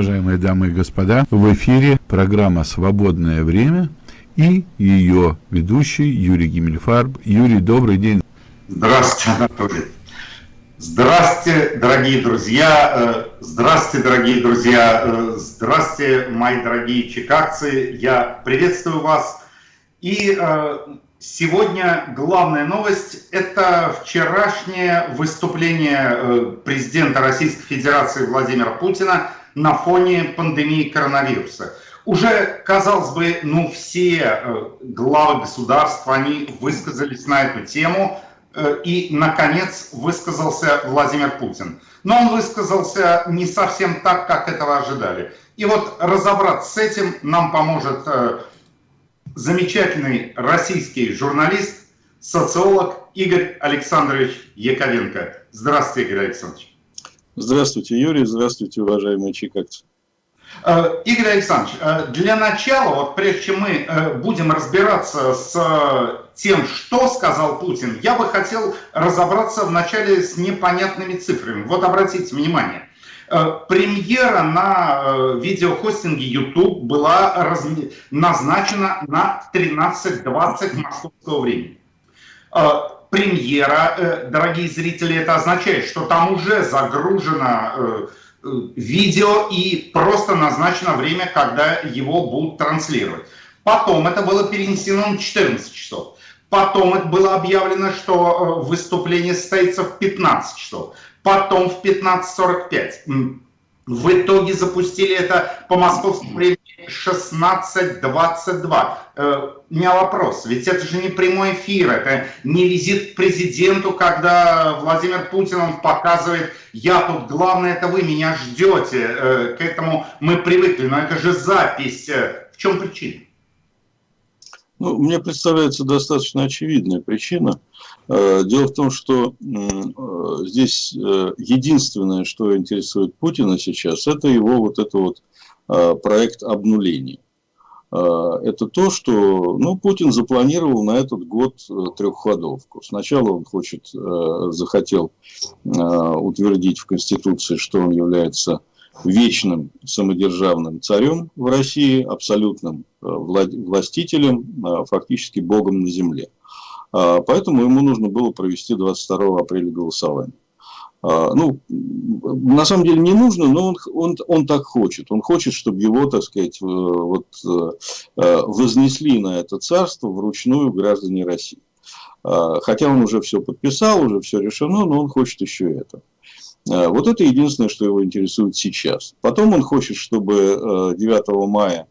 Уважаемые дамы и господа, в эфире программа «Свободное время» и ее ведущий Юрий Гиммельфарб. Юрий, добрый день. Здравствуйте, Анатолий. Здравствуйте, дорогие друзья. Э, здравствуйте, дорогие друзья. Э, здравствуйте, мои дорогие чикагцы. Я приветствую вас. И э, Сегодня главная новость – это вчерашнее выступление президента Российской Федерации Владимира Путина на фоне пандемии коронавируса. Уже, казалось бы, ну все э, главы государств, они высказались на эту тему, э, и, наконец, высказался Владимир Путин. Но он высказался не совсем так, как этого ожидали. И вот разобраться с этим нам поможет замечательный российский журналист, социолог Игорь Александрович Яковенко. Здравствуйте, Игорь Александрович. Здравствуйте, Юрий. Здравствуйте, уважаемые чикагцы. Э, Игорь Александрович, э, для начала, вот прежде чем мы э, будем разбираться с тем, что сказал Путин, я бы хотел разобраться вначале с непонятными цифрами. Вот обратите внимание. Премьера на видеохостинге YouTube была назначена на 13.20 московского времени. Э, премьера, дорогие зрители, это означает, что там уже загружено видео и просто назначено время, когда его будут транслировать. Потом это было перенесено на 14 часов. Потом это было объявлено, что выступление состоится в 15 часов потом в 15.45. В итоге запустили это по московскому времени 16.22. У меня вопрос, ведь это же не прямой эфир, это не визит к президенту, когда Владимир Путин он показывает, я тут, главное, это вы меня ждете, э, к этому мы привыкли, но это же запись. Э, в чем причина? Ну, мне представляется достаточно очевидная причина. Э, дело в том, что здесь единственное, что интересует Путина сейчас, это его вот это вот проект обнуления. Это то, что ну, Путин запланировал на этот год трехходовку. Сначала он хочет, захотел утвердить в Конституции, что он является вечным самодержавным царем в России, абсолютным э, властителем, э, фактически богом на земле. А, поэтому ему нужно было провести 22 апреля голосование. А, ну, на самом деле не нужно, но он, он, он так хочет. Он хочет, чтобы его, так сказать, вот, э, вознесли на это царство вручную граждане России. А, хотя он уже все подписал, уже все решено, но он хочет еще это. Э, вот это единственное, что его интересует сейчас. Потом он хочет, чтобы 9 э, мая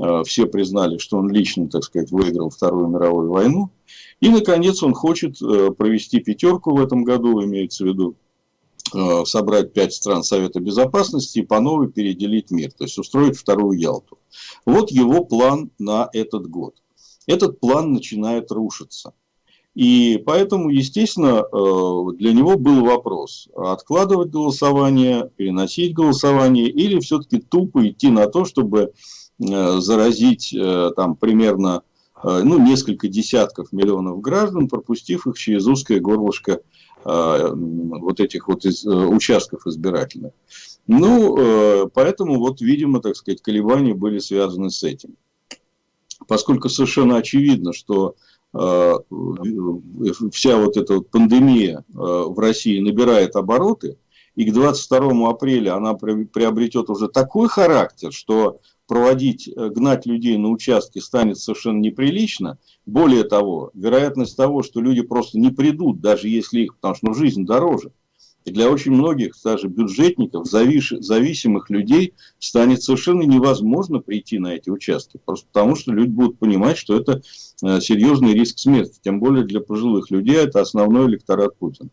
э, все признали, что он лично, так сказать, выиграл Вторую мировую войну. И, наконец, он хочет провести пятерку в этом году, имеется в виду собрать пять стран Совета Безопасности и по новой переделить мир, то есть устроить вторую Ялту. Вот его план на этот год. Этот план начинает рушиться. И поэтому, естественно, э, для него был вопрос, откладывать голосование, переносить голосование или все-таки тупо идти на то, чтобы э, заразить э, там примерно ну, несколько десятков миллионов граждан, пропустив их через узкое горлышко вот этих вот участков избирательных. Ну, поэтому вот, видимо, так сказать, колебания были связаны с этим. Поскольку совершенно очевидно, что Э, вся вот эта вот пандемия э, в России набирает обороты, и к 22 апреля она приобретет уже такой характер, что проводить, э, гнать людей на участки станет совершенно неприлично. Более того, вероятность того, что люди просто не придут, даже если их, потому что ну, жизнь дороже, и для очень многих, даже бюджетников, зависимых людей, станет совершенно невозможно прийти на эти участки. Просто потому, что люди будут понимать, что это э, серьезный риск смерти. Тем более для пожилых людей это основной электорат Путина.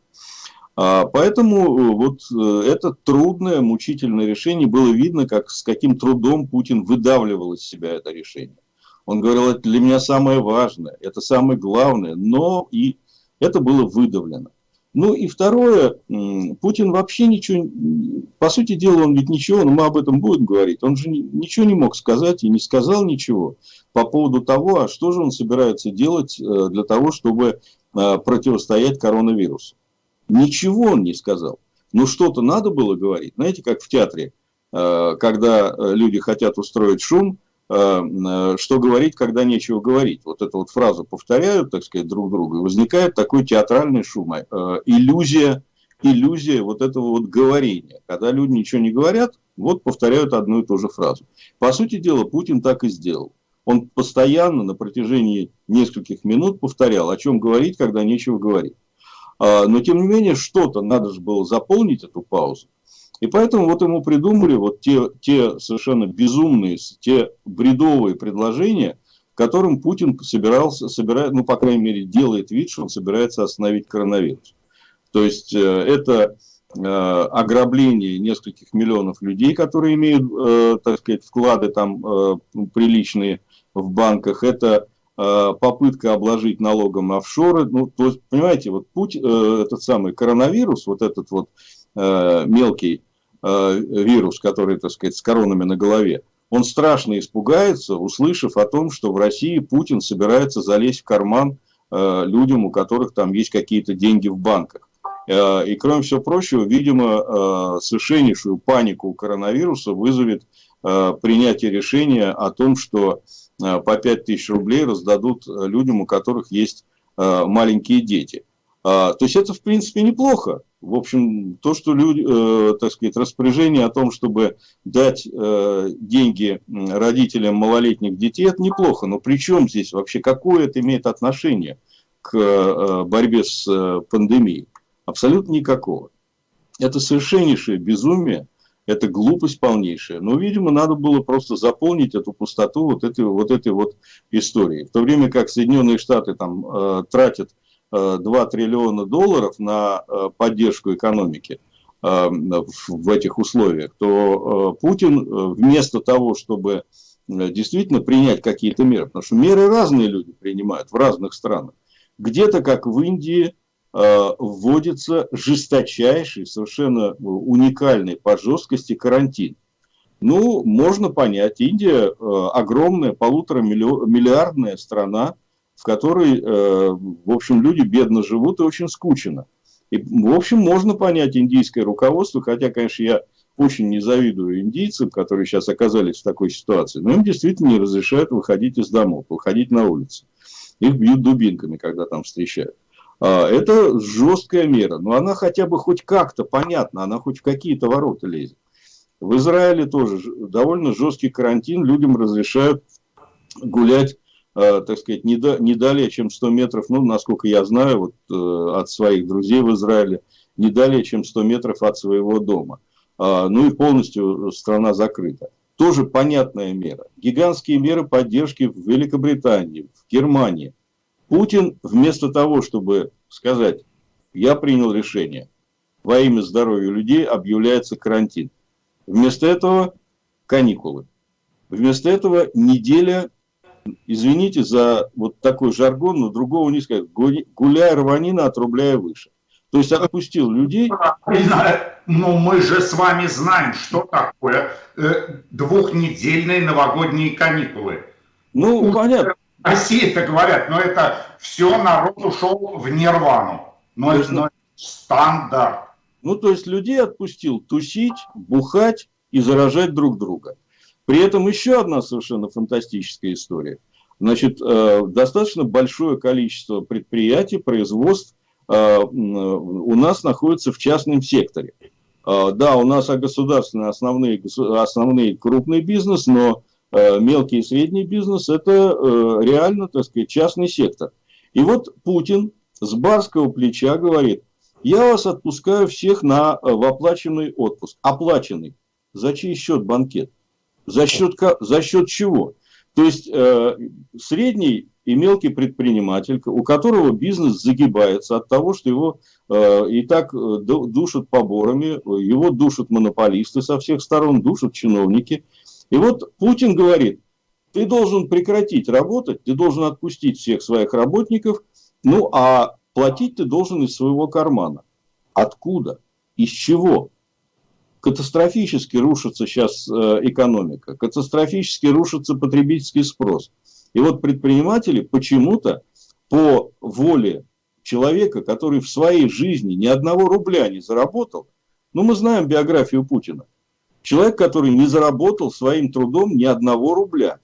А, поэтому э, вот э, это трудное, мучительное решение. Было видно, как, с каким трудом Путин выдавливал из себя это решение. Он говорил, это для меня самое важное, это самое главное, но и это было выдавлено. Ну и второе, Путин вообще ничего, по сути дела, он ведь ничего, но мы об этом будем говорить, он же ничего не мог сказать и не сказал ничего по поводу того, а что же он собирается делать э, для того, чтобы противостоять коронавирусу. Ничего он не сказал. Но что-то надо было говорить. Знаете, как в театре когда люди хотят устроить шум, что говорить, когда нечего говорить. Вот эту вот фразу повторяют, так сказать, друг другу, и возникает такой театральный шум, иллюзия, иллюзия вот этого вот говорения. Когда люди ничего не говорят, вот повторяют одну и ту же фразу. По сути дела, Путин так и сделал. Он постоянно на протяжении нескольких минут повторял, о чем говорить, когда нечего говорить. А, но, тем не менее, что-то надо же было заполнить эту паузу. И поэтому вот ему придумали вот те, те совершенно безумные, те бредовые предложения, которым Путин собирался, собирает, ну, по крайней мере, делает вид, что он собирается остановить коронавирус. То есть, э, это э, ограбление нескольких миллионов людей, которые имеют, э, так сказать, вклады там приличные в банках, это попытка обложить налогом офшоры. Ну, то есть, понимаете, вот путь, этот самый коронавирус, вот этот вот мелкий вирус, который, так сказать, с коронами на голове, он страшно испугается, услышав о том, что в России Путин собирается залезть в карман людям, у которых там есть какие-то деньги в банках. Э, и, кроме всего прочего, видимо, э, совершеннейшую панику коронавируса вызовет э, принятие решения о том, что по 5 тысяч рублей раздадут людям, у которых есть маленькие дети. То есть это, в принципе, неплохо. В общем, то, что люди, так сказать, распоряжение о том, чтобы дать деньги родителям малолетних детей, это неплохо. Но при чем здесь вообще, какое это имеет отношение к борьбе с пандемией? Абсолютно никакого. Это совершеннейшее безумие, это глупость полнейшая. Но, видимо, надо было просто заполнить эту пустоту вот этой вот, этой вот историей. В то время как Соединенные Штаты там э, тратят э, 2 триллиона долларов на э, поддержку экономики э, в этих условиях, то э, Путин э, вместо того, чтобы э, действительно принять какие-то меры, потому что меры разные люди принимают в разных странах. Где-то, как в Индии, вводится жесточайший, совершенно уникальный по жесткости карантин. Ну, можно понять, Индия э, огромная, полутора миллиардная страна, в которой, э, в общем, люди бедно живут и очень скучно. И, в общем, можно понять индийское руководство, хотя, конечно, я очень не завидую индийцам, которые сейчас оказались в такой ситуации, но им действительно не разрешают выходить из домов, выходить на улицу. Их бьют дубинками, когда там встречают. А, это жесткая мера, но она хотя бы хоть как-то понятна, она хоть в какие-то ворота лезет. В Израиле тоже довольно жесткий карантин, людям разрешают гулять, а, так сказать, не, до, не далее, чем 100 метров, ну, насколько я знаю, вот, э, от своих друзей в Израиле, не далее, чем 100 метров от своего дома. А, ну и полностью страна закрыта. Тоже понятная мера. Гигантские меры поддержки в Великобритании, в Германии – Путин вместо того, чтобы сказать, я принял решение, во имя здоровья людей объявляется карантин. Вместо этого каникулы. Вместо этого неделя, извините за вот такой жаргон, но другого не сказать, гуляй рванина, отрубляя выше. То есть отпустил людей. Но мы же с вами знаем, что такое э, двухнедельные новогодние каникулы. Ну, понятно. России это говорят, но это все народ ушел в нирвану. Но это ну, стандарт. Ну, то есть людей отпустил тусить, бухать и заражать друг друга. При этом еще одна совершенно фантастическая история. Значит, э, достаточно большое количество предприятий, производств э, у нас находится в частном секторе. Э, да, у нас государственные основные, основные крупный бизнес, но мелкий и средний бизнес – это э, реально, так сказать, частный сектор. И вот Путин с барского плеча говорит, я вас отпускаю всех на, э, в оплаченный отпуск. Оплаченный. За чей счет банкет? За счет, за счет чего? То есть, э, средний и мелкий предприниматель, у которого бизнес загибается от того, что его э, и так душат поборами, его душат монополисты со всех сторон, душат чиновники – и вот Путин говорит, ты должен прекратить работать, ты должен отпустить всех своих работников, ну а платить ты должен из своего кармана. Откуда? Из чего? Катастрофически рушится сейчас э, экономика, катастрофически рушится потребительский спрос. И вот предприниматели почему-то по воле человека, который в своей жизни ни одного рубля не заработал, ну мы знаем биографию Путина, Человек, который не заработал своим трудом ни одного рубля.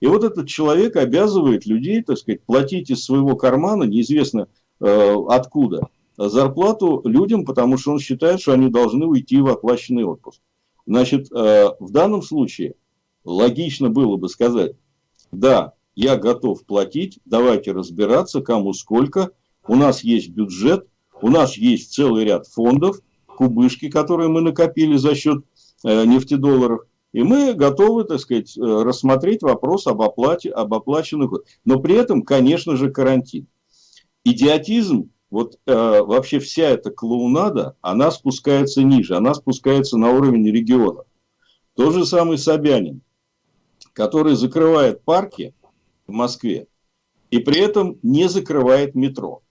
И вот этот человек обязывает людей, так сказать, платить из своего кармана, неизвестно э, откуда, зарплату людям, потому что он считает, что они должны уйти в оплаченный отпуск. Значит, э, в данном случае логично было бы сказать, да, я готов платить, давайте разбираться, кому сколько, у нас есть бюджет, у нас есть целый ряд фондов, кубышки, которые мы накопили за счет нефтедолларов, и мы готовы, так сказать, э, рассмотреть вопрос об оплате, об оплаченных, но при этом, конечно же, карантин. Идиотизм вот э, вообще вся эта клоунада, она спускается ниже, она спускается на уровень региона. Тот же самый Собянин, который закрывает парки в Москве и при этом не закрывает метро.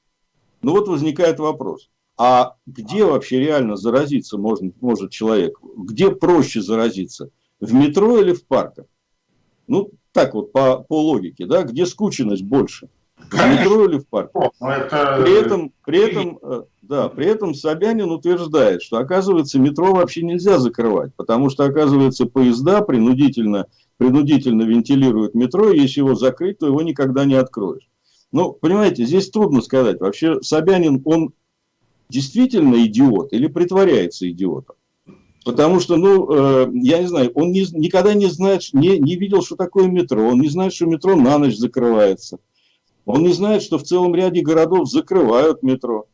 Ну вот возникает вопрос, а где вообще реально заразиться может, может человек? Где проще заразиться? В метро или в парках? Ну, так вот, по, по логике, да, где скученность больше – в метро или в парке. Это... При этом, при этом, э, да, при этом Собянин утверждает, что, оказывается, метро вообще нельзя закрывать, потому что, оказывается, поезда принудительно, принудительно вентилируют метро, и если его закрыть, то его никогда не откроешь. Ну, понимаете, здесь трудно сказать. Вообще, Собянин, он действительно идиот или притворяется идиотом? Потому что, ну, э, я не знаю, он не, никогда не знает, не, не видел, что такое метро, он не знает, что метро на ночь закрывается. Он не знает, что в целом ряде городов закрывают метро.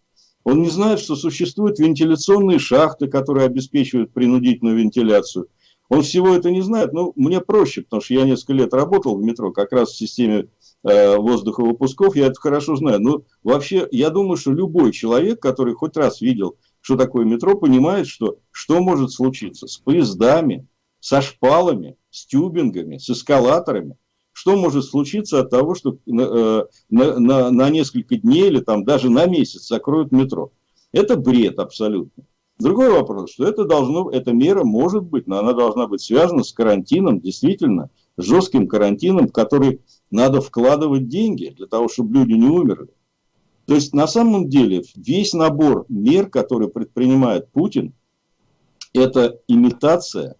Он не знает, что существуют вентиляционные шахты, которые обеспечивают принудительную вентиляцию. Он всего это не знает. Но мне проще, потому что я несколько лет работал в метро, как раз в системе воздуховыпусков, я это хорошо знаю. Но вообще, я думаю, что любой человек, который хоть раз видел, что такое метро, понимает, что, что может случиться с поездами, со шпалами, с тюбингами, с эскалаторами – что может случиться от того, что э, на, на, на несколько дней или там даже на месяц закроют метро. Это бред абсолютно. Другой вопрос, что это должно, эта мера может быть, но она должна быть связана с карантином, действительно, жестким карантином, который надо вкладывать деньги для того, чтобы люди не умерли. То есть, на самом деле, весь набор мер, которые предпринимает Путин, это имитация,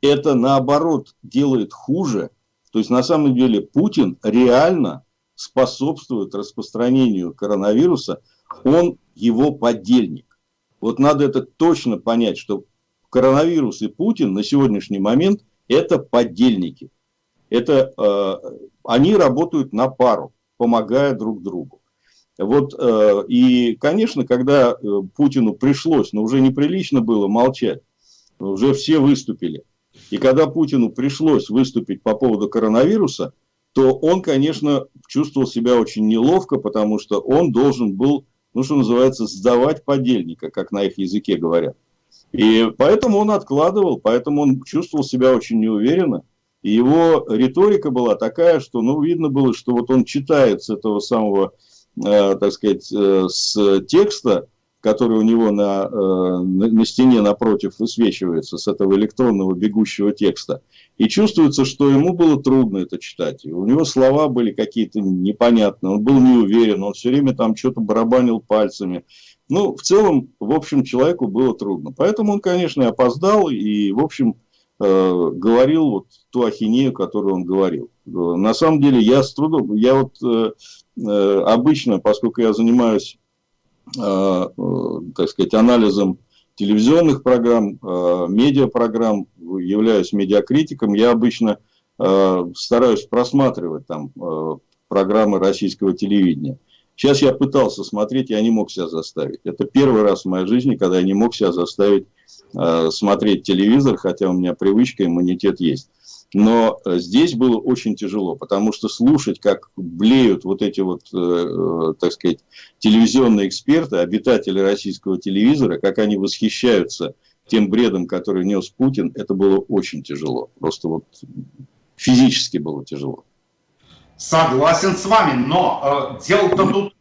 это, наоборот, делает хуже – то есть на самом деле Путин реально способствует распространению коронавируса, он его подельник. Вот надо это точно понять, что коронавирус и Путин на сегодняшний момент это подельники. Это, э, они работают на пару, помогая друг другу. Вот, э, и, конечно, когда э, Путину пришлось, но уже неприлично было молчать, уже все выступили – и когда Путину пришлось выступить по поводу коронавируса, то он, конечно, чувствовал себя очень неловко, потому что он должен был, ну, что называется, сдавать подельника, как на их языке говорят. И поэтому он откладывал, поэтому он чувствовал себя очень неуверенно. И его риторика была такая, что, ну, видно было, что вот он читает с этого самого, э, так сказать, э, с текста, который у него на, э, на стене напротив высвечивается с этого электронного бегущего текста. И чувствуется, что ему было трудно это читать. И у него слова были какие-то непонятные, он был не уверен, он все время там что-то барабанил пальцами. Ну, в целом, в общем, человеку было трудно. Поэтому он, конечно, опоздал и, в общем, говорил вот ту ахинею, которую он говорил. На самом деле, я с трудом, я вот э, э обычно, поскольку я занимаюсь Э, так сказать, анализом телевизионных программ, э, медиапрограмм, являюсь медиакритиком, я обычно э, стараюсь просматривать там программы российского телевидения. Сейчас я пытался смотреть, я не мог себя заставить. Это первый раз в моей жизни, когда я не мог себя заставить смотреть телевизор, хотя у меня привычка, иммунитет есть. Но э, здесь было очень тяжело, потому что слушать, как блеют вот эти вот, э, э, так сказать, телевизионные эксперты, обитатели российского телевизора, как они восхищаются тем бредом, который нес Путин, это было очень тяжело. Просто вот физически было тяжело. Согласен с вами, но э, дело-то тут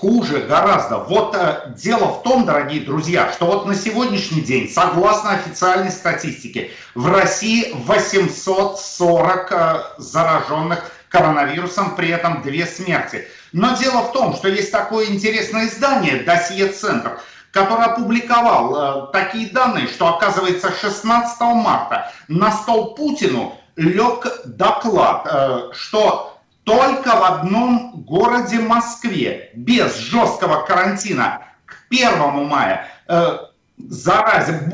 Хуже гораздо. Вот э, дело в том, дорогие друзья, что вот на сегодняшний день, согласно официальной статистике, в России 840 э, зараженных коронавирусом, при этом две смерти. Но дело в том, что есть такое интересное издание «Досье-центр», который опубликовал э, такие данные, что, оказывается, 16 марта на стол Путину лег доклад, э, что только в одном городе Москве без жесткого карантина к 1 мая э, заразе,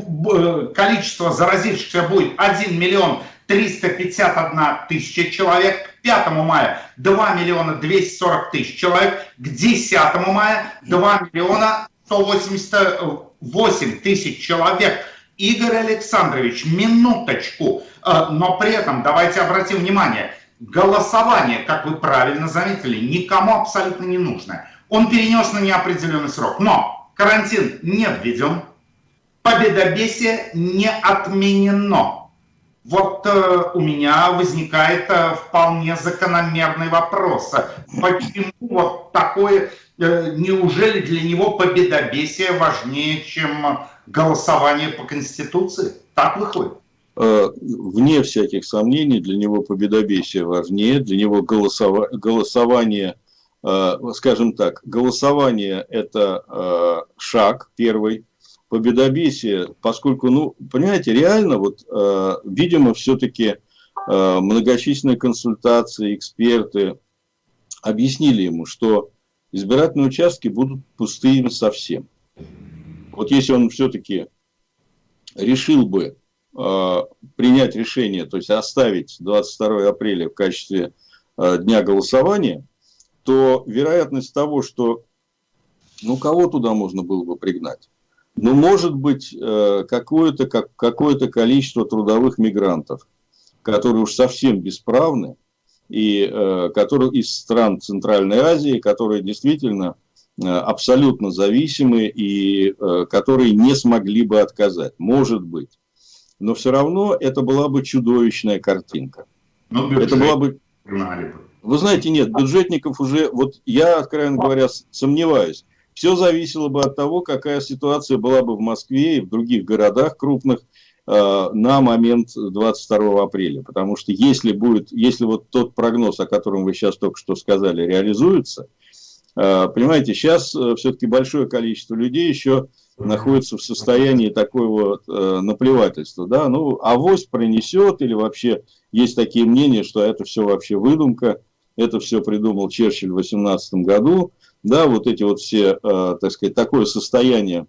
количество заразившихся будет 1 миллион 351 тысяча человек, к 5 мая 2 миллиона 240 тысяч человек, к 10 мая 2 миллиона 188 тысяч человек. Игорь Александрович, минуточку, э, но при этом давайте обратим внимание, голосование, как вы правильно заметили, никому абсолютно не нужно. Он перенес на неопределенный срок, но карантин не введен, победобесие не отменено. Вот э, у меня возникает э, вполне закономерный вопрос. Почему вот такое, э, неужели для него победобесие важнее, чем голосование по Конституции? Так выходит? Э, вне всяких сомнений, для него победобесие важнее, для него голосова, голосование, э, скажем так, голосование – это э, шаг первый, победобесие, поскольку, ну, понимаете, реально, вот, видимо, все-таки многочисленные консультации, эксперты объяснили ему, что избирательные участки будут пустыми совсем. Вот если он все-таки решил бы принять решение, то есть оставить 22 апреля в качестве э, дня голосования, то вероятность того, что ну кого туда можно было бы пригнать? Ну, может быть, э, какое-то как, какое количество трудовых мигрантов, которые уж совсем бесправны, и э, которые из стран Центральной Азии, которые действительно э, абсолютно зависимы и которые не смогли бы отказать. Может быть. Но все равно это была бы чудовищная картинка. Но это была бы... Вы знаете, нет, бюджетников уже, вот я, откровенно говоря, сомневаюсь. Все зависело бы от того, какая ситуация была бы в Москве и в других городах крупных э, на момент 22 апреля. Потому что если будет, если вот тот прогноз, о котором вы сейчас только что сказали, реализуется, э, понимаете, сейчас э, все-таки большое количество людей еще находится в состоянии такого вот наплевательства, да, ну, авось пронесет или вообще есть такие мнения, что это все вообще выдумка, это все придумал Черчилль в 18 году, да, вот эти вот все, э, так сказать, такое состояние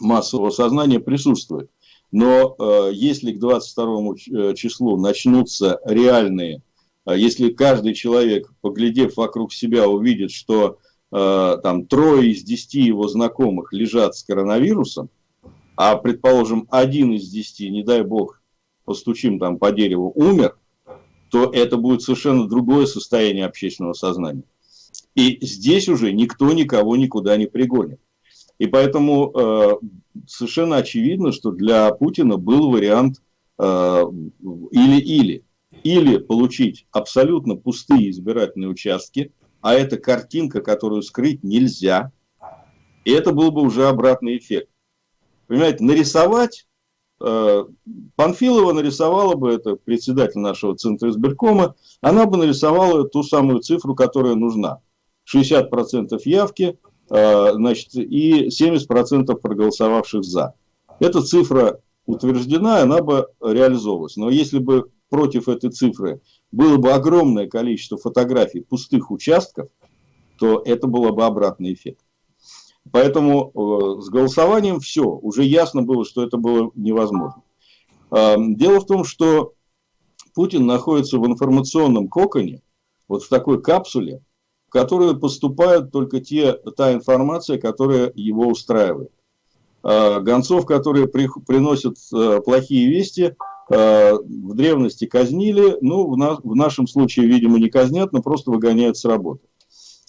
массового сознания присутствует. Но э, если к 22 э, числу начнутся реальные, если каждый человек, поглядев вокруг себя, увидит, что там трое из десяти его знакомых лежат с коронавирусом, а, предположим, один из десяти, не дай бог, постучим там по дереву, умер, то это будет совершенно другое состояние общественного сознания. И здесь уже никто никого никуда не пригонит. И поэтому э, совершенно очевидно, что для Путина был вариант или-или. Э, или получить абсолютно пустые избирательные участки, а это картинка, которую скрыть нельзя. И это был бы уже обратный эффект. Понимаете, нарисовать, э, Панфилова нарисовала бы, это председатель нашего Центра избиркома, она бы нарисовала ту самую цифру, которая нужна. 60% явки, э, значит, и 70% проголосовавших за. Эта цифра утверждена, она бы реализовалась. Но если бы против этой цифры было бы огромное количество фотографий пустых участков, то это было бы обратный эффект. Поэтому э, с голосованием все, уже ясно было, что это было невозможно. Э, дело в том, что Путин находится в информационном коконе, вот в такой капсуле, в которую поступают только те, та информация, которая его устраивает. А, гонцов, которые при, приносят плохие вести, в древности казнили, ну, в, на, в нашем случае, видимо, не казнят, но просто выгоняют с работы.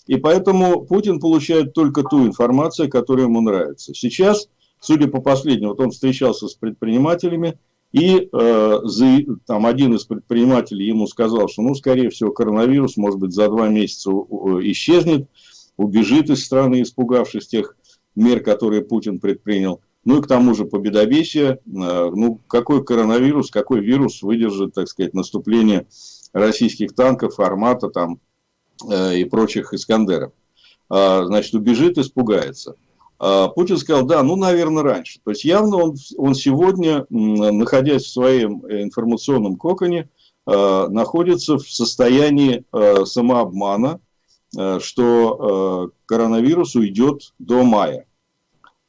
И поэтому Путин получает только ту информацию, которая ему нравится. Сейчас, судя по последнему, вот он встречался с предпринимателями, и э, за, там один из предпринимателей ему сказал, что, ну, скорее всего, коронавирус, может быть, за два месяца исчезнет, убежит из страны, испугавшись тех мер, которые Путин предпринял. Ну и к тому же победобесие, э, ну какой коронавирус, какой вирус выдержит, так сказать, наступление российских танков, формата там э, и прочих Искандеров. А, значит, убежит, испугается. А, Путин сказал, да, ну, наверное, раньше. То есть явно он, он сегодня, находясь в своем информационном коконе, а, находится в состоянии самообмана, что коронавирус уйдет до мая.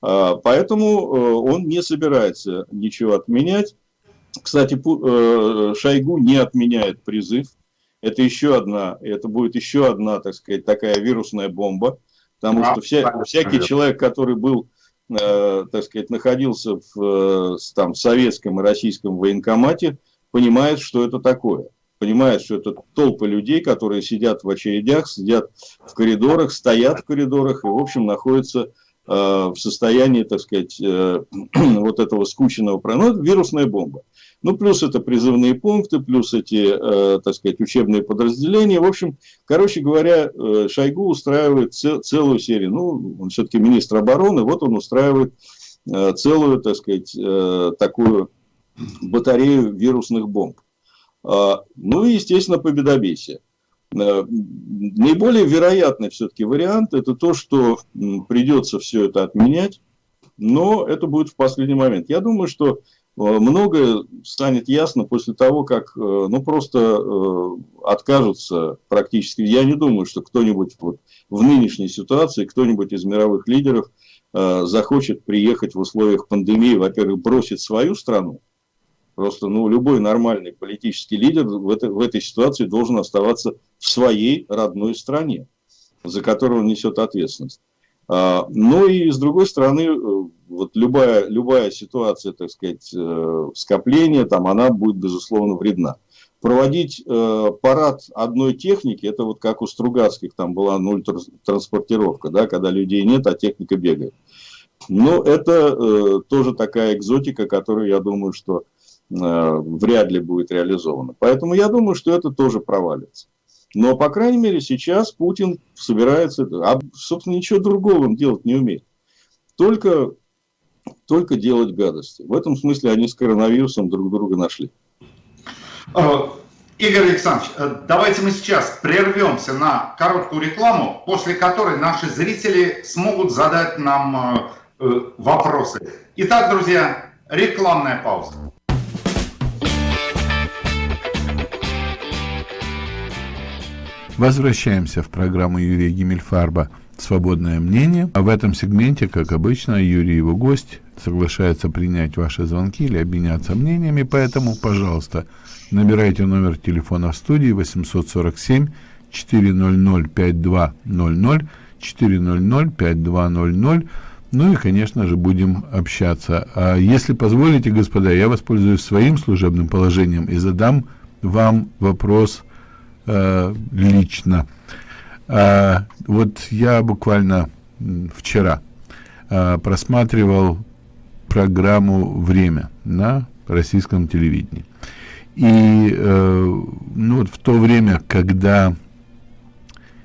Поэтому он не собирается ничего отменять. Кстати, Шойгу не отменяет призыв. Это еще одна, это будет еще одна, так сказать, такая вирусная бомба Потому а, что вся, всякий человек, который был, э, так сказать, находился в, э, там, советском и российском военкомате, понимает, что это такое. Понимает, что это толпы людей, которые сидят в очередях, сидят в коридорах, стоят в коридорах и, в общем, находятся э, в состоянии, так сказать, э, вот этого скученного... Ну, это вирусная бомба. Ну, плюс это призывные пункты, плюс эти, э, так сказать, учебные подразделения. В общем, короче говоря, э, Шойгу устраивает цел, целую серию. Ну, он все-таки министр обороны, вот он устраивает э, целую, так сказать, э, такую батарею вирусных бомб. Э, ну и, естественно, победобесие. Э, наиболее вероятный все-таки вариант – это то, что придется все это отменять, но это будет в последний момент. Я думаю, что Э, многое станет ясно после того, как э, ну, просто откажутся практически. Я не думаю, что кто-нибудь вот в нынешней ситуации, кто-нибудь из мировых лидеров захочет приехать в условиях пандемии, во-первых, бросить свою страну. Просто ну, любой нормальный политический лидер в этой, в этой ситуации должен оставаться в своей родной стране, за которую он несет ответственность. А, ну и с другой стороны, э, вот любая, любая ситуация, так сказать, э, скопления, там, она будет, безусловно, вредна. Проводить э, парад одной техники, это вот как у Стругацких, там была нуль транспортировка, да, когда людей нет, а техника бегает. Но это э, тоже такая экзотика, которую, я думаю, что вряд ли будет реализована. Поэтому я думаю, что это тоже провалится. Но, по крайней мере, сейчас Путин собирается, а, собственно, ничего другого он делать не умеет. Только, только делать гадости. В этом смысле они с коронавирусом друг друга нашли. А, Игорь Александрович, э, давайте мы сейчас прервемся на короткую рекламу, после которой наши зрители смогут задать нам э, э, вопросы. Итак, друзья, рекламная пауза. Возвращаемся в программу Юрия Гиммельфарба «Свободное мнение». А в этом сегменте, как обычно, Юрий и его гость соглашается принять ваши звонки или обменяться мнениями, поэтому, пожалуйста, набирайте номер телефона в студии 847 400 5200 400 5200 ну и, конечно же, будем общаться. А если позволите, господа, я воспользуюсь своим служебным положением и задам вам вопрос – э, лично. А, вот я буквально вчера а, просматривал программу «Время» на российском телевидении. И э, ну, вот в то время, когда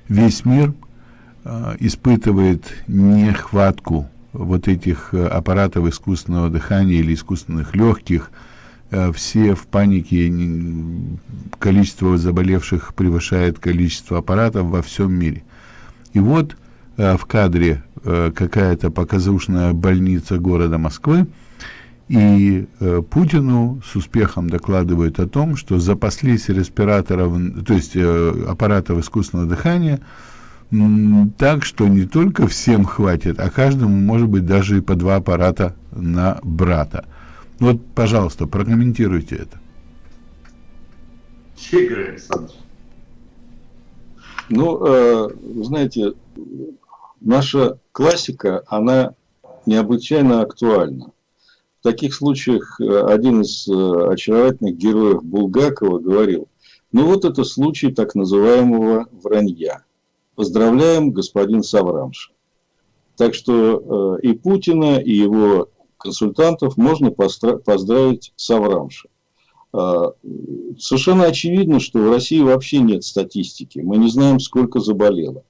весь мир э, испытывает нехватку вот этих э, аппаратов искусственного дыхания или искусственных легких, Э, все в панике, количество заболевших превышает количество аппаратов во всем мире. И вот э, в кадре э, какая-то показушная больница города Москвы, и Путину с успехом докладывают о том, что запаслись респираторов, то есть аппаратов искусственного дыхания, так, что не только всем хватит, а каждому может быть даже и по два аппарата на брата. Вот, пожалуйста, прокомментируйте это. Игорь Александрович. Ну, э, знаете, наша классика, она необычайно актуальна. В таких случаях э, один из э, очаровательных героев Булгакова говорил, ну вот это случай так называемого вранья. Поздравляем, господин Саврамш. Так что э, и Путина, и его консультантов можно поздравить с Аврамшем. А, совершенно очевидно, что в России вообще нет статистики. Мы не знаем, сколько заболело.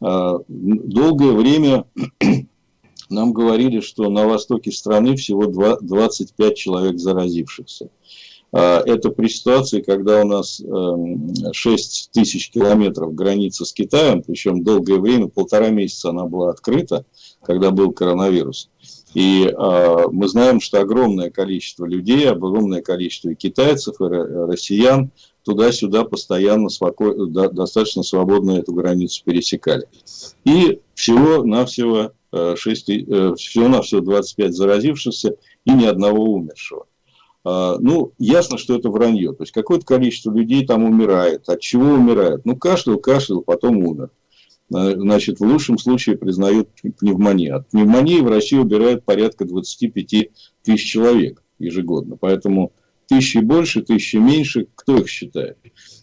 А, долгое время нам говорили, что на востоке страны всего 25 человек заразившихся. А, это при ситуации, когда у нас 6 эм, тысяч километров границы с Китаем, причем долгое время, полтора месяца она была открыта, когда был коронавирус. И э, мы знаем, что огромное количество людей, огромное количество и китайцев, и россиян туда-сюда постоянно споко... достаточно свободно эту границу пересекали. И всего-навсего 6, э, всего-навсего 25 заразившихся и ни одного умершего. А, ну, ясно, что это вранье. То есть, какое-то количество людей там умирает. От чего умирает? Ну, кашлял, кашлял, потом умер. Значит, в лучшем случае признают пневмонию. От пневмонии в России убирают порядка 25 тысяч человек ежегодно. Поэтому тысячи больше, тысячи меньше, кто их считает?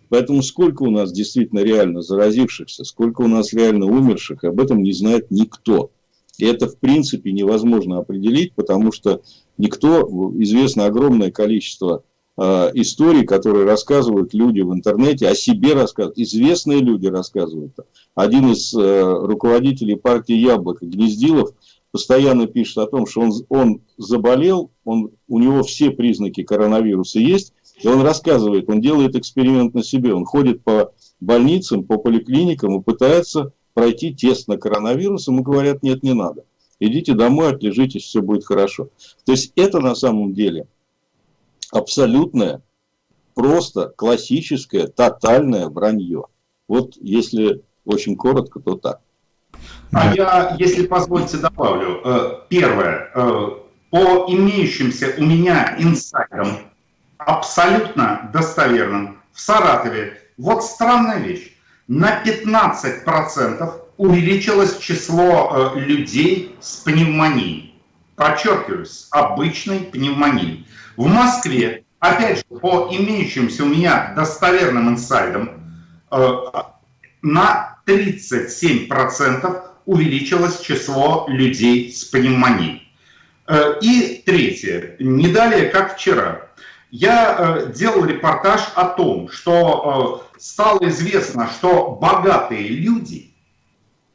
Поэтому сколько у нас действительно реально заразившихся, сколько у нас реально умерших, об этом не знает никто. И это, в принципе, невозможно определить, потому что никто, известно огромное количество историй, которые рассказывают люди в интернете, о себе рассказывают, известные люди рассказывают. Один из э, руководителей партии «Яблоко», Гнездилов, постоянно пишет о том, что он, он заболел, он, у него все признаки коронавируса есть, и он рассказывает, он делает эксперимент на себе, он ходит по больницам, по поликлиникам и пытается пройти тест на коронавирус, ему говорят, нет, не надо. Идите домой, отлежитесь, все будет хорошо. То есть это на самом деле абсолютное, просто классическое, тотальное вранье. Вот если очень коротко, то так. А я, если позволите, добавлю. Э, первое. Э, по имеющимся у меня инсайдам, абсолютно достоверным, в Саратове, вот странная вещь на 15% увеличилось число э, людей с пневмонией. Подчеркиваю, с обычной пневмонией. В Москве, опять же, по имеющимся у меня достоверным инсайдам, э, на 37% увеличилось число людей с пневмонией. Э, и третье, не далее, как вчера, я делал репортаж о том, что стало известно, что богатые люди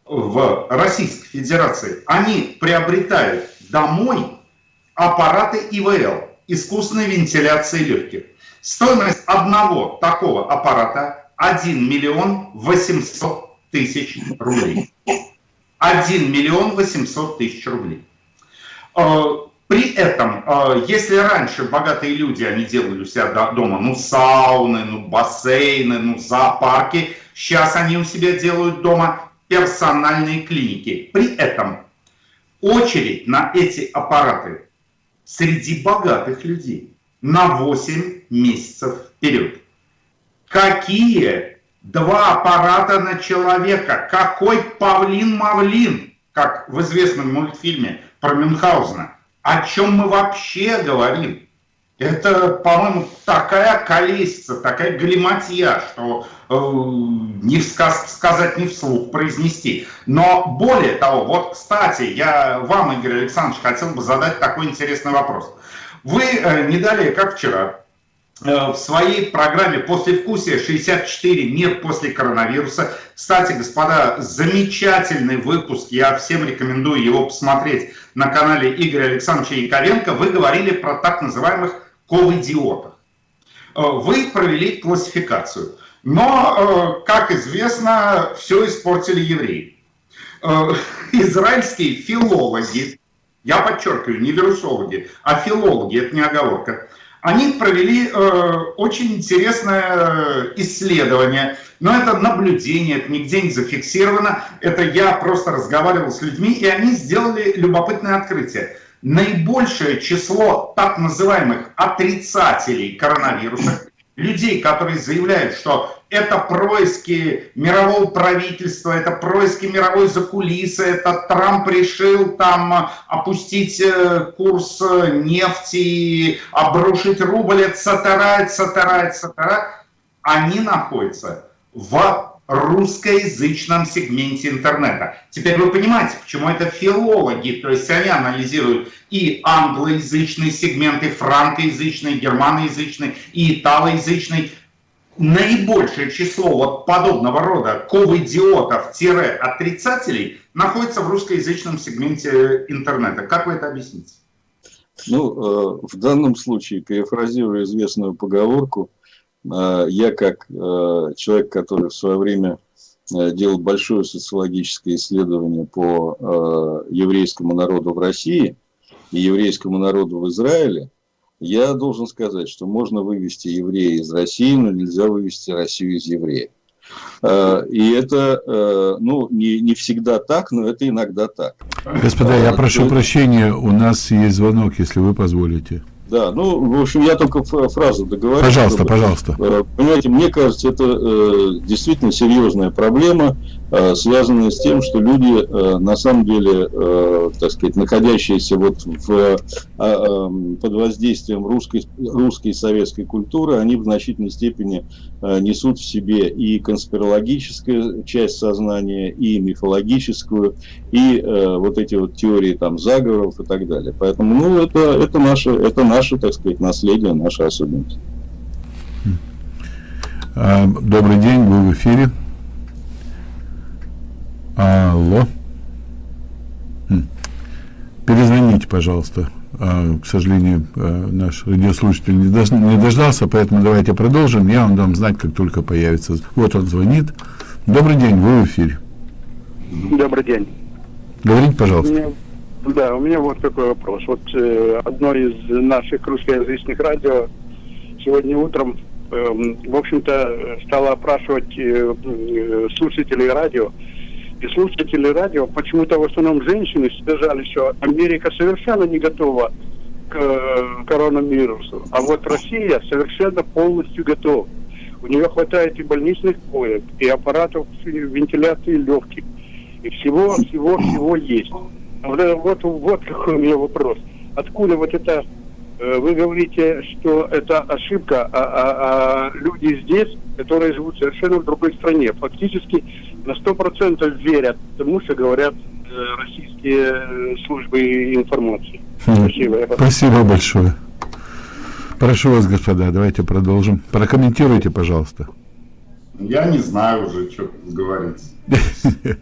в Российской Федерации, они приобретают домой аппараты ИВЛ, искусственной вентиляции легких. Стоимость одного такого аппарата 1 миллион 800 тысяч рублей. 1 миллион 800 тысяч рублей. Э, при этом, э, если раньше богатые люди, они делали у себя дома, ну, сауны, ну, бассейны, ну, зоопарки, сейчас они у себя делают дома персональные клиники. При этом очередь на эти аппараты среди богатых людей на 8 месяцев вперед. Какие два аппарата на человека? Какой павлин-мавлин, как в известном мультфильме про Мюнхгаузена? о чем мы вообще говорим. Это, по-моему, такая колесица, такая галиматья, что э, не сказ сказать, не вслух произнести. Но более того, вот, кстати, я вам, Игорь Александрович, хотел бы задать такой интересный вопрос. Вы э, не далее, как вчера, Э, в своей программе «Послевкусие 64. Мир после коронавируса». Кстати, господа, замечательный выпуск, я всем рекомендую его посмотреть на канале Игоря Александровича Яковенко. Вы говорили про так называемых ковидиотов. Э, вы провели классификацию. Но, э, как известно, все испортили евреи. Израильские филологи, я подчеркиваю, не вирусологи, а филологи, это не оговорка, они провели э, очень интересное исследование, но это наблюдение, это нигде не зафиксировано, это я просто разговаривал с людьми, и они сделали любопытное открытие. Наибольшее число так называемых отрицателей коронавируса, людей, которые заявляют, что это происки мирового правительства, это происки мировой закулисы, это Трамп решил там опустить э, курс нефти, обрушить рубль, etc., etc., etc., они находятся в русскоязычном сегменте интернета. Теперь вы понимаете, почему это филологи, то есть они анализируют и англоязычный сегмент, и франкоязычный, и германоязычный, и италоязычный. Наибольшее число вот подобного рода ковидиотов-отрицателей находится в русскоязычном сегменте интернета. Как вы это объясните? Ну, в данном случае, перефразируя известную поговорку, я как человек, который в свое время делал большое социологическое исследование по еврейскому народу в России и еврейскому народу в Израиле, я должен сказать, что можно вывести еврея из России, но нельзя вывести Россию из евреев. Э, и это, э, ну, не, не всегда так, но это иногда так. Господа, я прошу прощения, у нас есть звонок, если вы позволите. Да, ну, в общем, я только фразу договорю. Пожалуйста, чтобы, пожалуйста. Э, понимаете, мне кажется, это э, действительно серьезная проблема, э, связанная с тем, что люди, э, на самом деле, э, так сказать, находящиеся вот в, э, э, под воздействием русской, русской и советской культуры, они в значительной степени несут в себе и конспирологическую часть сознания, и мифологическую, и вот эти вот теории там заговоров и так далее. Поэтому, ну, это, это наше, это наше так сказать, наследие, наша особенность. А, добрый день, вы в эфире. Алло. Перезвоните, пожалуйста. А, к сожалению, а, наш радиослушатель не, дож не дождался, поэтому давайте продолжим. Я вам дам знать, как только появится. Вот он звонит. Добрый день, вы в эфире. Добрый день. Говорите, пожалуйста. Да, у меня вот такой вопрос. Вот э, одно из наших русскоязычных радио сегодня утром, э, в общем-то, стало опрашивать э, э, слушателей радио. И слушатели радио, почему-то в основном женщины сказали, что Америка совершенно не готова к э, коронавирусу, а вот Россия совершенно полностью готова. У нее хватает и больничных коек, и аппаратов вентиляции легких, и всего, всего, всего есть. Вот, вот какой у меня вопрос. Откуда вот это, э, вы говорите, что это ошибка, а, а, а люди здесь, которые живут совершенно в другой стране, фактически на сто процентов верят тому, что говорят э, российские э, службы информации. Хм. Спасибо. Спасибо большое. Прошу вас, господа, давайте продолжим. Прокомментируйте, пожалуйста. Я не знаю уже, что говорить.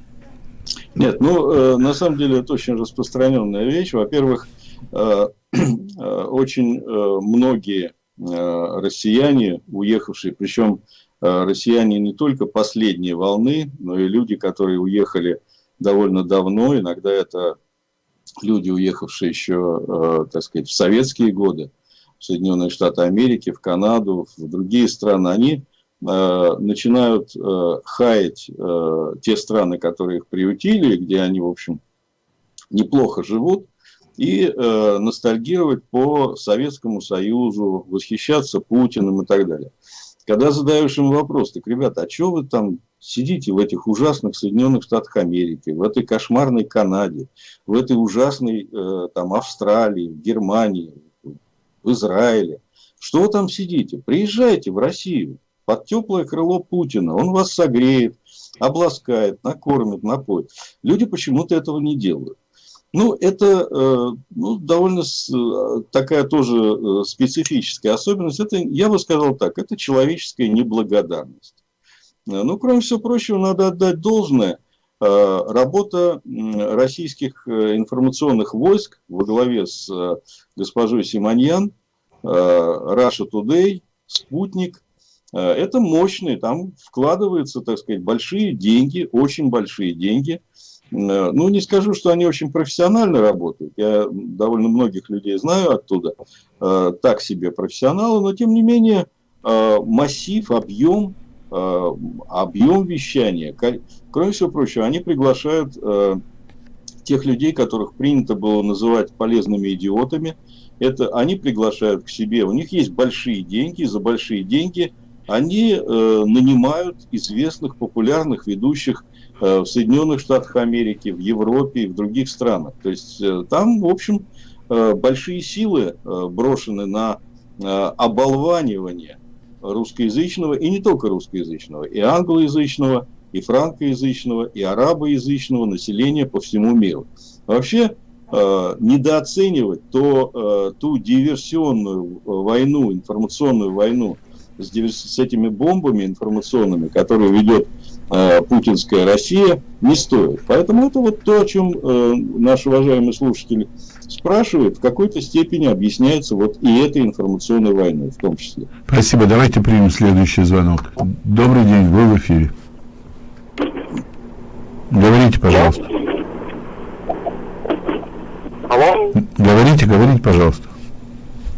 Нет, ну, э, на самом деле это очень распространенная вещь. Во-первых, э, э, очень э, многие э, россияне, уехавшие, причем россияне не только последней волны, но и люди, которые уехали довольно давно, иногда это люди, уехавшие еще, э, так сказать, в советские годы, в Соединенные Штаты Америки, в Канаду, в другие страны, они Э, начинают э, хаять э, те страны, которые их приютили, где они, в общем, неплохо живут, и ностальгировать по Советскому Союзу, восхищаться Путиным и так далее. Когда задаешь им вопрос, так, ребята, а что вы там сидите в этих ужасных Соединенных Штатах Америки, в этой кошмарной Канаде, в этой ужасной там Австралии, в Германии, в Израиле, что вы там сидите? Приезжайте в Россию, под теплое крыло Путина. Он вас согреет, обласкает, накормит, напоит. Люди почему-то этого не делают. Ну, это э, ну, довольно э, такая тоже э, специфическая особенность. Это, я бы сказал так, это человеческая неблагодарность. Ну, кроме всего прочего, надо отдать должное. Работа российских информационных войск во главе с госпожой Симоньян, Russia Today, Спутник – это мощные, там вкладываются, так сказать, большие деньги, очень большие деньги. Э, ну, не скажу, что они очень профессионально работают. Я довольно многих людей знаю оттуда, э, так себе профессионалы, но тем не менее массив, объем, объем вещания. Кроме всего прочего, они приглашают тех людей, которых принято было называть полезными идиотами. Это они приглашают к себе, у них есть большие деньги, за большие деньги – они э, нанимают известных, популярных ведущих э, в Соединенных Штатах Америки, в Европе и в других странах. То есть э, там, в общем, э, большие силы э, брошены на э, оболванивание русскоязычного, и не только русскоязычного, и англоязычного, и франкоязычного, и арабоязычного населения по всему миру. Вообще, э, недооценивать то, э, ту диверсионную войну, информационную войну, с, с этими бомбами информационными, которые ведет э, путинская Россия, не стоит. Поэтому это вот то, о чем э, наш уважаемый слушатель спрашивает, в какой-то степени объясняется вот и этой информационной войной в том числе. Спасибо. Давайте примем следующий звонок. Добрый день, вы в эфире. Говорите, пожалуйста. Алло? Говорите, говорите, пожалуйста.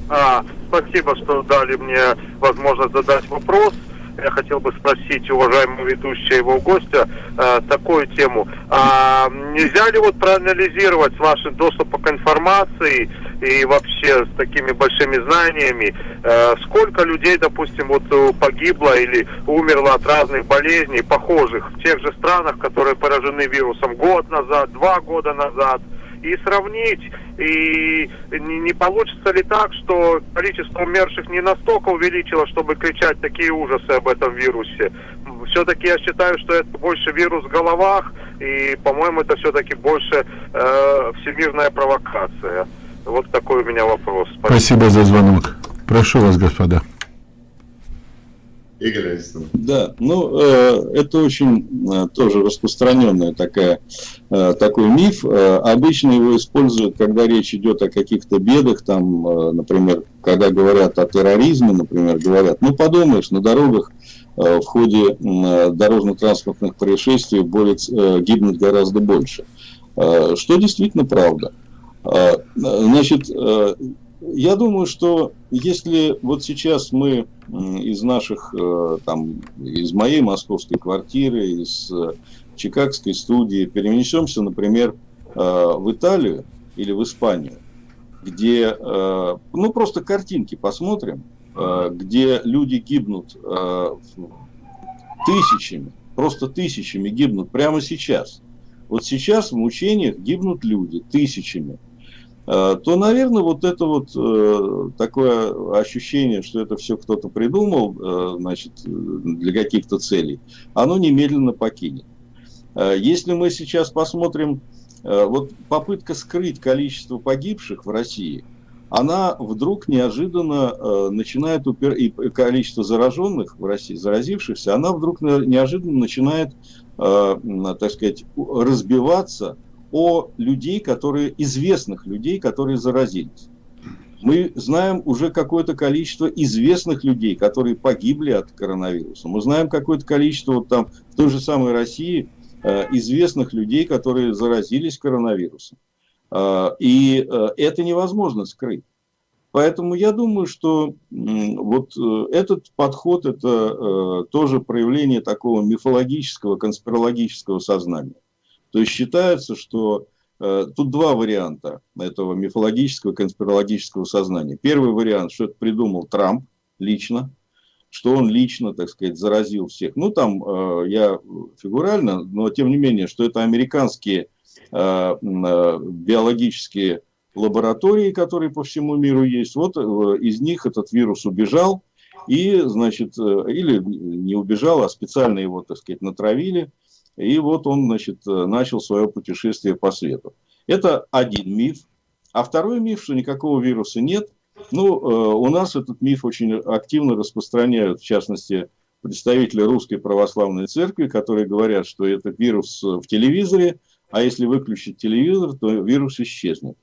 А, спасибо, что дали мне возможность задать вопрос. Я хотел бы спросить уважаемого ведущего его гостя э, такую тему. А, нельзя ли вот проанализировать с вашим доступом к информации и вообще с такими большими знаниями, э, сколько людей, допустим, вот э, погибло или умерло от разных болезней, похожих в тех же странах, которые поражены вирусом год назад, два года назад, и сравнить, и не, не получится ли так, что количество умерших не настолько увеличило, чтобы кричать такие ужасы об этом вирусе. Все-таки я считаю, что это больше вирус в головах, и, по-моему, это все-таки больше э, всемирная провокация. Вот такой у меня вопрос. Спасибо за звонок. Прошу вас, господа. Игорь Александрович. Да, ну э, это очень э, тоже распространенная такая, э, такой миф. Э, обычно его используют, когда речь идет о каких-то бедах, там, э, например, когда говорят о терроризме, например, говорят, ну подумаешь, на дорогах э, в ходе э, дорожно-транспортных происшествий более, э, гибнут гораздо больше. Что действительно правда. Значит, я думаю, что если вот сейчас мы из наших, э, там, из моей московской квартиры, из э, чикагской студии перенесемся, например, э, в Италию или в Испанию, где, ну, просто картинки посмотрим, где люди гибнут тысячами, просто тысячами гибнут прямо сейчас. Вот сейчас в мучениях гибнут люди тысячами. Э, то, наверное, вот это вот э, такое ощущение, что это все кто-то придумал, э, значит, для каких-то целей, оно немедленно покинет. Если мы сейчас посмотрим, вот попытка скрыть количество погибших в России, она вдруг неожиданно начинает, упер... и количество зараженных в России, заразившихся, она вдруг неожиданно начинает, так сказать, разбиваться о людей, которые, известных людей, которые заразились. Мы знаем уже какое-то количество известных людей, которые погибли от коронавируса. Мы знаем какое-то количество вот там в той же самой России э, известных людей, которые заразились коронавирусом. Э, и э, это невозможно скрыть. Поэтому я думаю, что вот этот подход – это тоже проявление такого мифологического, конспирологического сознания. То есть считается, что э, тут два варианта этого мифологического, конспирологического сознания. Первый вариант, что это придумал Трамп лично, что он лично, так сказать, заразил всех. Ну, там э, я фигурально, но тем не менее, что это американские э, э, биологические лаборатории, которые по всему миру есть. Вот э, из них этот вирус убежал, и, значит, э, или не убежал, а специально его, так сказать, натравили и вот он, значит, э, начал свое путешествие по свету. Это один миф. А второй миф, что никакого вируса нет. Ну, э, у нас этот миф очень активно распространяют, в частности, представители Русской Православной Церкви, которые говорят, что это вирус в телевизоре, а если выключить телевизор, то вирус исчезнет.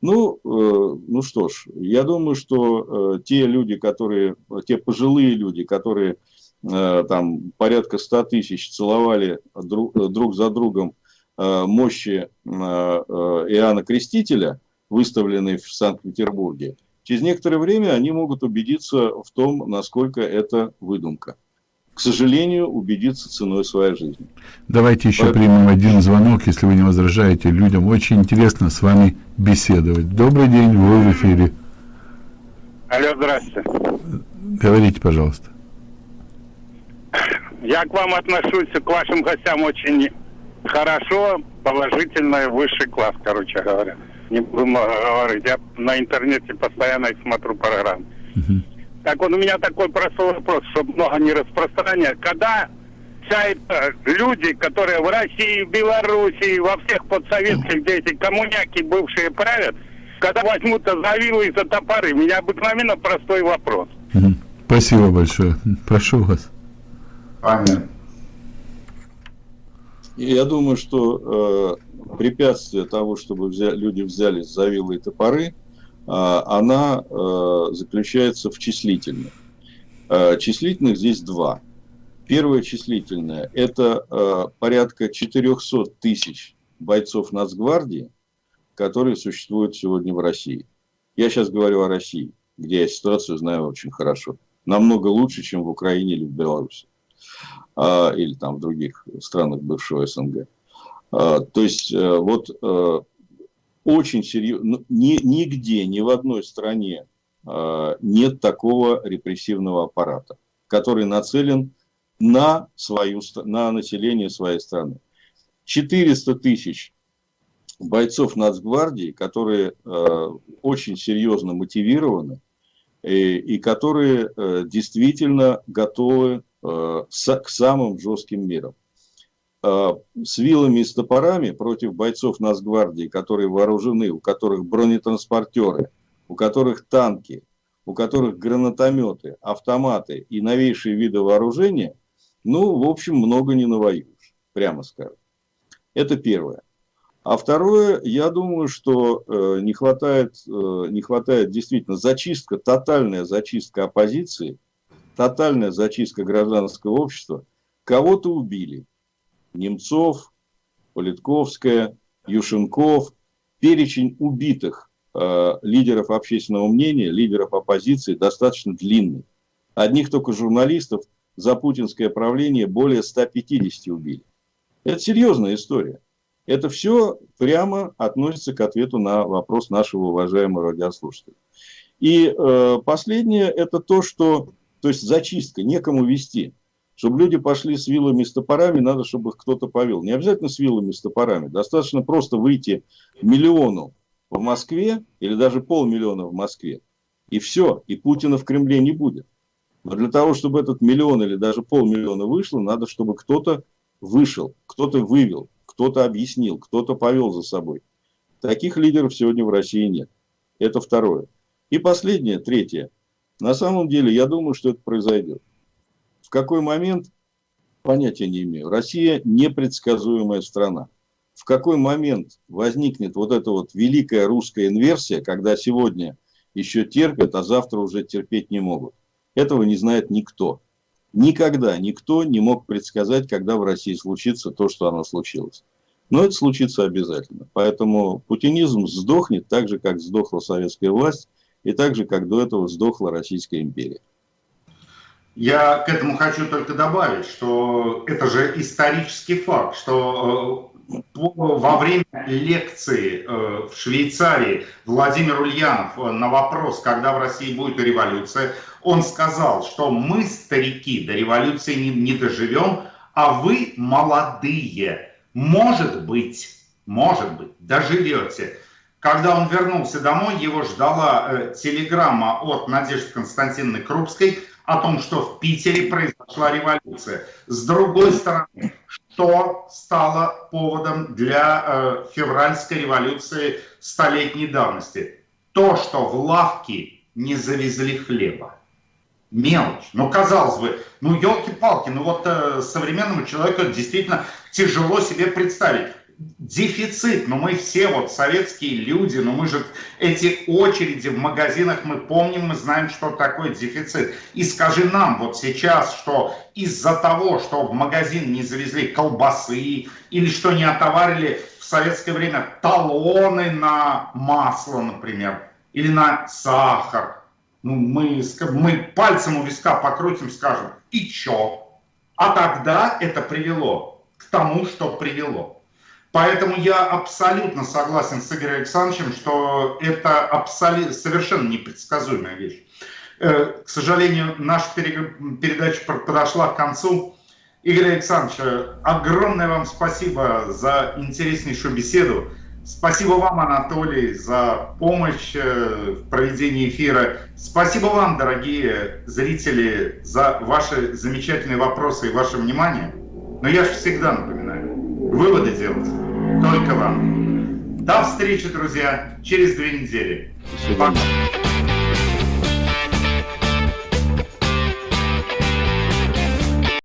Ну, э, ну что ж, я думаю, что те люди, которые, те пожилые люди, которые Э, там порядка 100 тысяч целовали друг, друг за другом э, мощи э, Иоанна Крестителя, выставленные в Санкт-Петербурге, через некоторое время они могут убедиться в том, насколько это выдумка. К сожалению, убедиться ценой своей жизни. Давайте еще Поэтому... примем один звонок, если вы не возражаете. Людям очень интересно с вами беседовать. Добрый день, вы в эфире. Алло, здравствуйте. Говорите, пожалуйста. Я к вам отношусь, к вашим гостям очень хорошо, положительно, высший класс, короче говоря. Не буду много говорить. Я на интернете постоянно смотрю программы. Uh-huh. Так вот, у меня такой простой вопрос, чтобы много не распространять. Когда вся эта люди, которые в России, в Белоруссии, во всех подсоветских, где эти коммуняки бывшие правят, когда возьмутся за вилы и за топоры, у меня обыкновенно простой вопрос. Uh-huh. Спасибо большое. Прошу вас. Аминь. я думаю, что э, препятствие того, чтобы взя, люди взялись за вилы и топоры, э, она э, заключается в числительных. Э, числительных здесь два. Первое числительное – это э, порядка 400 тысяч бойцов Нацгвардии, которые существуют сегодня в России. Я сейчас говорю о России, где я ситуацию знаю очень хорошо. Намного лучше, чем в Украине или в Беларуси. А, или там в других странах бывшего СНГ. А, то есть, э, вот э, очень серьезно, ну, ни, нигде, ни в одной стране а, нет такого репрессивного аппарата, который нацелен на, свою, на население своей страны. 400 тысяч бойцов Нацгвардии, которые э, очень серьезно мотивированы и, и которые действительно готовы к самым жестким мерам. Э, с вилами и с топорами против бойцов Нацгвардии, которые вооружены, у которых бронетранспортеры, у которых танки, у которых гранатометы, автоматы и новейшие виды вооружения, ну, в общем, много не навоюешь, прямо скажем. Это первое. А второе, я думаю, что э, не, хватает, э, не хватает действительно зачистка, тотальная зачистка оппозиции, тотальная зачистка гражданского общества. Кого-то убили. Немцов, Политковская, Юшенков. Перечень убитых э, лидеров общественного мнения, лидеров оппозиции достаточно длинный. Одних только журналистов за путинское правление более 150 убили. Это серьезная история. Это все прямо относится к ответу на вопрос нашего уважаемого радиослушателя. И э, последнее это то, что, то есть зачистка, некому вести. Чтобы люди пошли с вилами с топорами, надо, чтобы их кто-то повел. Не обязательно с вилами с топорами. Достаточно просто выйти миллиону в Москве или даже полмиллиона в Москве. И все, и Путина в Кремле не будет. Но для того, чтобы этот миллион или даже полмиллиона вышло, надо, чтобы кто-то вышел, кто-то вывел, кто-то объяснил, кто-то повел за собой. Таких лидеров сегодня в России нет. Это второе. И последнее, третье. На самом деле, я думаю, что это произойдет. В какой момент, понятия не имею. Россия непредсказуемая страна. В какой момент возникнет вот эта вот великая русская инверсия, когда сегодня еще терпят, а завтра уже терпеть не могут. Этого не знает никто. Никогда никто не мог предсказать, когда в России случится то, что оно случилось. Но это случится обязательно. Поэтому путинизм сдохнет так же, как сдохла советская власть, и так же, как до этого сдохла Российская империя. Я к этому хочу только добавить, что это же исторический факт, что э, во время лекции э, в Швейцарии Владимир Ульянов э, на вопрос, когда в России будет революция, он сказал, что мы, старики, до революции не, не доживем, а вы, молодые, может быть, может быть, доживете. Когда он вернулся домой, его ждала э, телеграмма от Надежды Константиновны Крупской о том, что в Питере произошла революция. С другой стороны, что стало поводом для э, февральской революции столетней давности? То, что в лавки не завезли хлеба мелочь. Ну, казалось бы, ну, елки-палки, ну вот э, современному человеку действительно тяжело себе представить. Дефицит, ну мы все вот советские люди, но мы же эти очереди в магазинах мы помним, мы знаем, что такое дефицит. И скажи нам вот сейчас, что из-за того, что в магазин не завезли колбасы или что не отоварили в советское время талоны на масло, например, или на сахар, ну, мы, мы пальцем у виска покрутим, скажем, и чё? А тогда это привело к тому, что привело. Поэтому я абсолютно согласен с Игорем Александровичем, что это абсолютно, совершенно непредсказуемая вещь. Э, к сожалению, наша передача подошла к концу. Игорь Александрович, огромное вам спасибо за интереснейшую беседу. Спасибо вам, Анатолий, за помощь э, в проведении эфира. Спасибо вам, дорогие зрители, за ваши замечательные вопросы и ваше внимание. Но я же всегда напоминаю, выводы делать только вам. До встречи, друзья, через две недели. Пока.